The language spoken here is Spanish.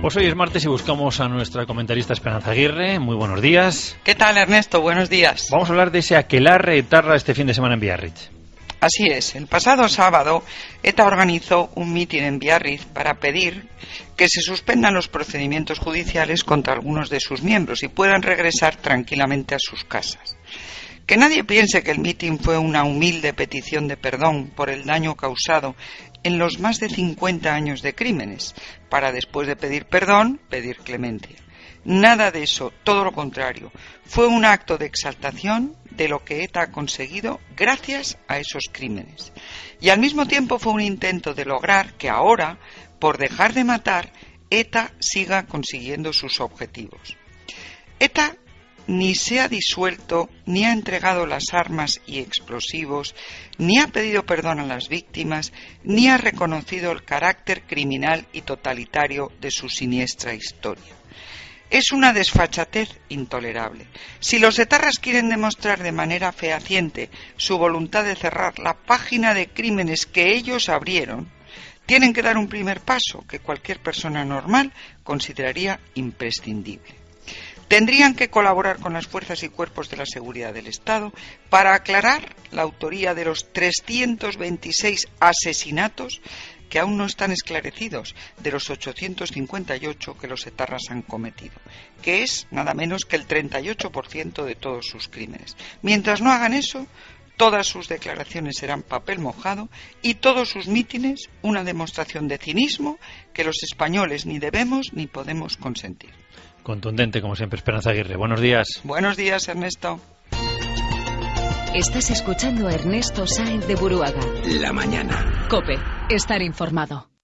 Pues hoy es martes y buscamos a nuestra comentarista Esperanza Aguirre. Muy buenos días. ¿Qué tal, Ernesto? Buenos días. Vamos a hablar de ese aquelarre etarra este fin de semana en Biarritz. Así es, el pasado sábado ETA organizó un mitin en Biarritz para pedir que se suspendan los procedimientos judiciales contra algunos de sus miembros y puedan regresar tranquilamente a sus casas. Que nadie piense que el mitin fue una humilde petición de perdón por el daño causado en los más de 50 años de crímenes, para después de pedir perdón, pedir clemencia. Nada de eso, todo lo contrario. Fue un acto de exaltación de lo que ETA ha conseguido gracias a esos crímenes. Y al mismo tiempo fue un intento de lograr que ahora, por dejar de matar, ETA siga consiguiendo sus objetivos. ETA ni se ha disuelto, ni ha entregado las armas y explosivos, ni ha pedido perdón a las víctimas, ni ha reconocido el carácter criminal y totalitario de su siniestra historia. Es una desfachatez intolerable. Si los etarras quieren demostrar de manera fehaciente su voluntad de cerrar la página de crímenes que ellos abrieron, tienen que dar un primer paso que cualquier persona normal consideraría imprescindible tendrían que colaborar con las fuerzas y cuerpos de la seguridad del Estado para aclarar la autoría de los 326 asesinatos que aún no están esclarecidos de los 858 que los etarras han cometido, que es nada menos que el 38% de todos sus crímenes. Mientras no hagan eso, todas sus declaraciones serán papel mojado y todos sus mítines una demostración de cinismo que los españoles ni debemos ni podemos consentir. Contundente, como siempre, Esperanza Aguirre. Buenos días. Buenos días, Ernesto. Estás escuchando a Ernesto Sáenz de Buruaga. La mañana. Cope, estar informado.